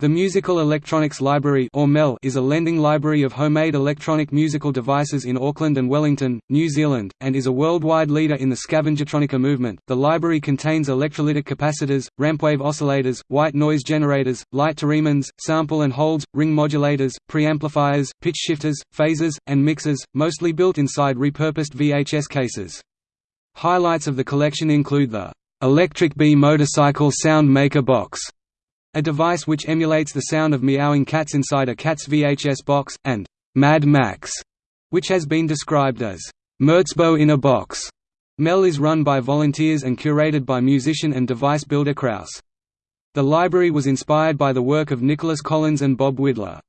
The Musical Electronics Library or MEL is a lending library of homemade electronic musical devices in Auckland and Wellington, New Zealand, and is a worldwide leader in the scavengertronica movement. The library contains electrolytic capacitors, rampwave oscillators, white noise generators, light theremins, sample and holds, ring modulators, preamplifiers, pitch shifters, phasers, and mixers, mostly built inside repurposed VHS cases. Highlights of the collection include the Electric Bee Motorcycle Sound Maker Box a device which emulates the sound of meowing cats inside a cat's VHS box, and Mad Max, which has been described as Merzbow in a box. MEL is run by volunteers and curated by musician and device builder Kraus. The library was inspired by the work of Nicolas Collins and Bob Widlar.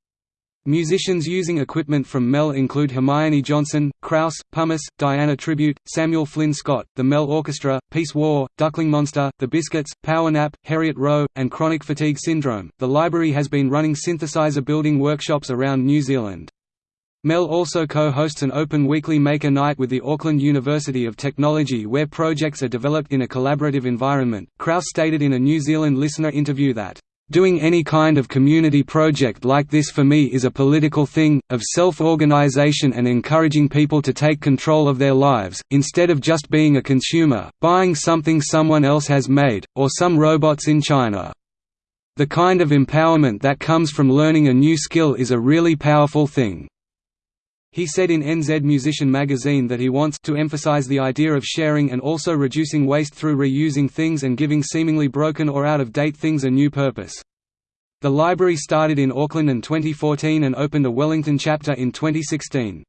Musicians using equipment from MEL include Hermione Johnson, Kraus, Pumice, Diana Tribute, Samuel Flynn Scott, the MEL Orchestra, Peace War, Duckling Monster, The Biscuits, Power Nap, Heriot Rowe, and Chronic Fatigue Syndrome. The library has been running synthesizer building workshops around New Zealand. MEL also co-hosts an open weekly Maker Night with the Auckland University of Technology where projects are developed in a collaborative environment. Kraus stated in a New Zealand listener interview that Doing any kind of community project like this for me is a political thing, of self-organization and encouraging people to take control of their lives, instead of just being a consumer, buying something someone else has made, or some robots in China. The kind of empowerment that comes from learning a new skill is a really powerful thing. He said in NZ Musician magazine that he wants to emphasize the idea of sharing and also reducing waste through reusing things and giving seemingly broken or out-of-date things a new purpose. The library started in Auckland in 2014 and opened a Wellington chapter in 2016.